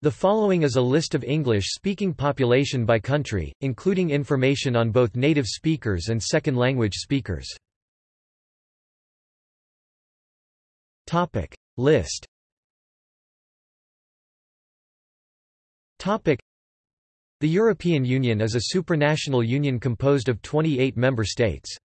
The following is a list of English-speaking population by country, including information on both native speakers and second-language speakers. Topic List. Topic The European Union is a supranational union composed of 28 member states.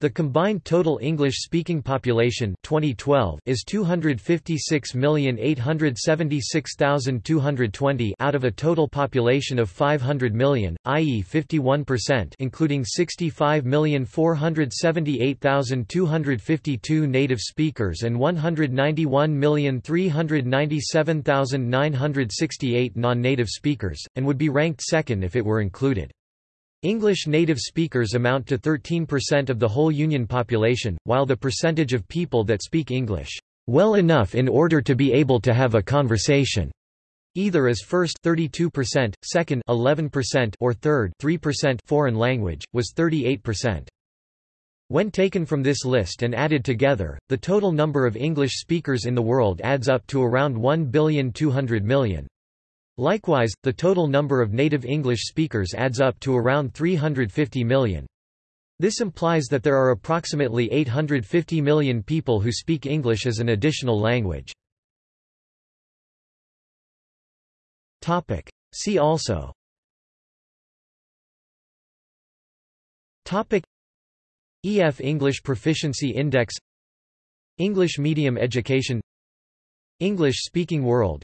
The combined total English-speaking population 2012 is 256,876,220 out of a total population of 500 million, i.e. 51% including 65,478,252 native speakers and 191,397,968 non-native speakers, and would be ranked second if it were included. English native speakers amount to 13% of the whole Union population, while the percentage of people that speak English well enough in order to be able to have a conversation either as first 32%, second 11% or third 3% foreign language was 38%. When taken from this list and added together, the total number of English speakers in the world adds up to around 1,200 million. Likewise, the total number of native English speakers adds up to around 350 million. This implies that there are approximately 850 million people who speak English as an additional language. Topic. See also Topic EF English Proficiency Index English Medium Education English Speaking World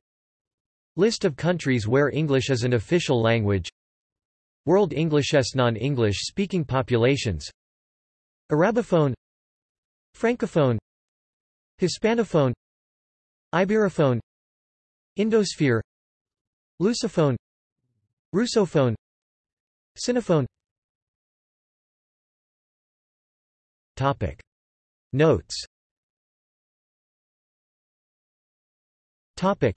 List of countries where English is an official language. World Englishes non-English speaking populations. Arabophone. Francophone. Hispanophone. Iberophone. Indosphere. Lusophone. Russophone. Sinophone. Topic. Notes. Topic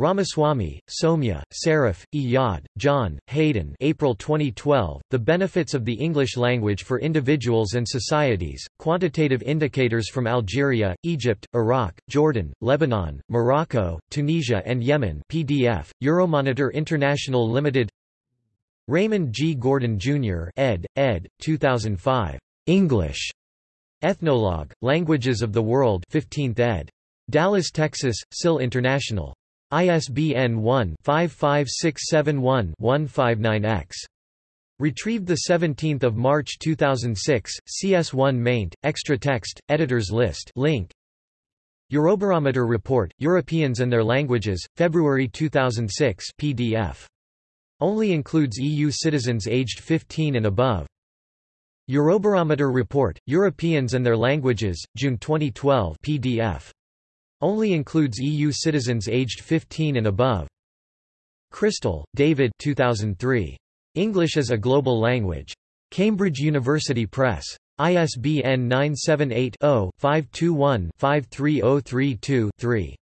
Ramaswamy, Soumya, Saraf, Iyad, John, Hayden April 2012, The Benefits of the English Language for Individuals and Societies, Quantitative Indicators from Algeria, Egypt, Iraq, Jordan, Lebanon, Morocco, Tunisia and Yemen PDF, Euromonitor International Limited Raymond G. Gordon, Jr. ed., ed., 2005. English. Ethnologue, Languages of the World 15th ed. Dallas, Texas, SIL International. ISBN 1-55671-159-X. Retrieved 17 March 2006, CS1 maint, extra text, editors list link. Eurobarometer Report, Europeans and Their Languages, February 2006 PDF. Only includes EU citizens aged 15 and above. Eurobarometer Report, Europeans and Their Languages, June 2012 PDF. Only includes EU citizens aged 15 and above. Crystal, David 2003. English as a Global Language. Cambridge University Press. ISBN 978 0 521 53032 3.